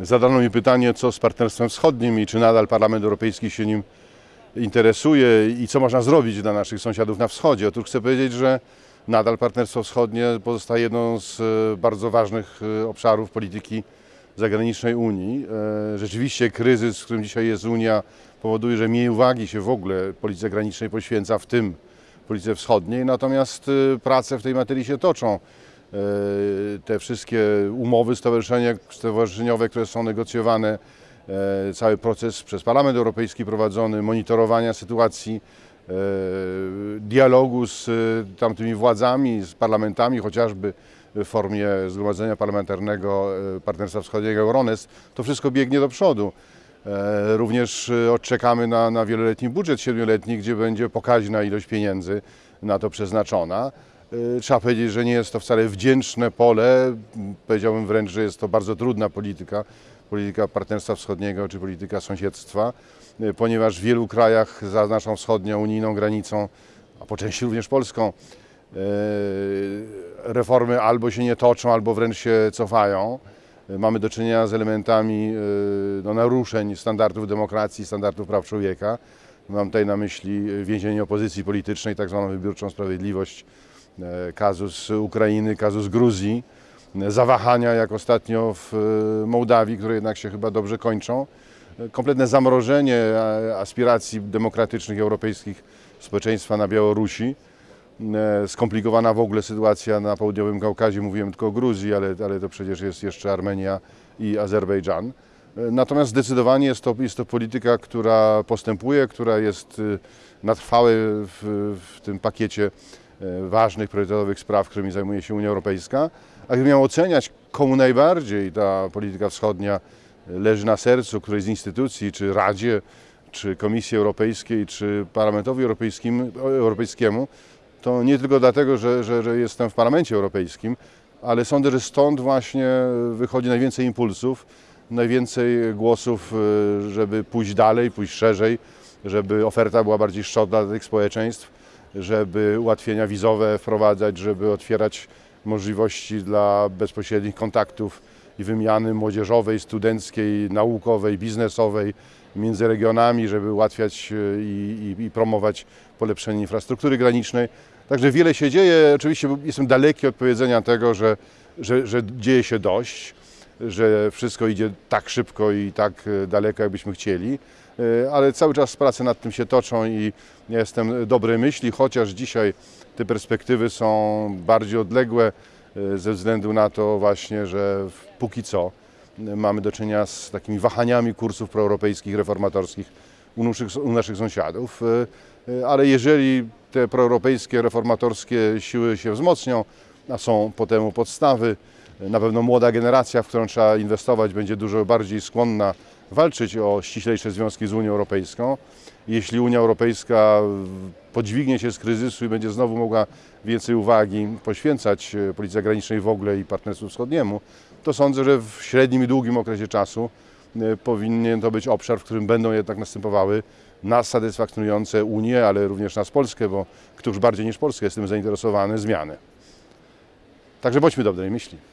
Zadano mi pytanie, co z Partnerstwem Wschodnim i czy nadal Parlament Europejski się nim interesuje i co można zrobić dla naszych sąsiadów na wschodzie. Otóż chcę powiedzieć, że nadal Partnerstwo Wschodnie pozostaje jedną z e, bardzo ważnych e, obszarów polityki zagranicznej Unii. E, Rzeczywiście kryzys, w którym dzisiaj jest Unia, powoduje, że mniej uwagi się w ogóle polityce zagranicznej poświęca, w tym polityce wschodniej, natomiast prace w tej materii się toczą. E, Te wszystkie umowy stowarzyszeniowe, które są negocjowane, e, cały proces przez Parlament Europejski prowadzony, monitorowania sytuacji, e, dialogu z tamtymi władzami, z parlamentami, chociażby w formie Zgromadzenia Parlamentarnego Partnerstwa Wschodniego Euronest, to wszystko biegnie do przodu. Również odczekamy na, na wieloletni budżet siedmioletni, gdzie będzie pokaźna ilość pieniędzy na to przeznaczona. E, Trzeba powiedzieć, że nie jest to wcale wdzięczne pole, powiedziałbym wręcz, że jest to bardzo trudna polityka, polityka partnerstwa wschodniego czy polityka sąsiedztwa, e, ponieważ w wielu krajach za naszą wschodnią unijną granicą, a po części również polską, e, reformy albo się nie toczą, albo wręcz się cofają. Mamy do czynienia z elementami no, naruszeń standardów demokracji, standardów praw człowieka. Mam tutaj na myśli więzienie opozycji politycznej, tak zwaną wybiórczą sprawiedliwość, kazus Ukrainy, kazus Gruzji, e, zawahania jak ostatnio w e, Mołdawii, które jednak się chyba dobrze kończą. E, Kompletne zamrożenie e, aspiracji demokratycznych europejskich społeczeństwa na Białorusi. E, Skomplikowana w ogóle sytuacja na południowym Kaukazie, mówiłem tylko o Gruzji, ale, ale to przecież jest jeszcze Armenia i Azerbejdżan. E, Natomiast zdecydowanie jest to, jest to polityka, która postępuje, która jest na trwałe w, w tym pakiecie e, ważnych, priorytetowych spraw, którymi zajmuje się Unia Europejska. A gdybym miał oceniać, komu najbardziej ta polityka wschodnia leży na sercu, której z instytucji, czy Radzie, czy Komisji Europejskiej, czy Parlamentowi Europejskim, Europejskiemu, to nie tylko dlatego, że, że, że jestem w Parlamencie Europejskim, ale sądzę, że stąd właśnie wychodzi najwięcej impulsów, najwięcej głosów, żeby pójść dalej, pójść szerzej, żeby oferta była bardziej szczodra dla tych społeczeństw, żeby ułatwienia wizowe wprowadzać, żeby otwierać możliwości dla bezpośrednich kontaktów i wymiany młodzieżowej, studenckiej, naukowej, biznesowej między regionami, żeby ułatwiać y, i, i, i promować polepszenie infrastruktury granicznej. Także wiele się dzieje. Oczywiście jestem daleki od powiedzenia tego, że, że, że dzieje się dość, że wszystko idzie tak szybko i tak e, daleko, jakbyśmy chcieli, E, ale cały czas prace nad tym się toczą i jestem dobrej myśli, chociaż dzisiaj te perspektywy są bardziej odległe e, ze względu na to właśnie, że póki co mamy do czynienia z takimi wahaniami kursów proeuropejskich, reformatorskich u naszych, u naszych sąsiadów. Ale jeżeli te proeuropejskie, reformatorskie siły się wzmocnią, a są po temu podstawy, na pewno młoda generacja, w którą trzeba inwestować, będzie dużo bardziej skłonna walczyć o ściślejsze związki z Unią Europejską. Jeśli Unia Europejska podźwignie się z kryzysu i będzie znowu mogła więcej uwagi poświęcać e, polityce zagranicznej w ogóle i partnerstwu wschodniemu, to sądzę, że w średnim i długim okresie czasu e, powinien to być obszar, w którym będą jednak następowały nas satysfakcjonujące Unię, ale również nas Polskę, bo któż bardziej niż Polska jest tym zainteresowany, zmiany. Także bądźmy dobrej myśli.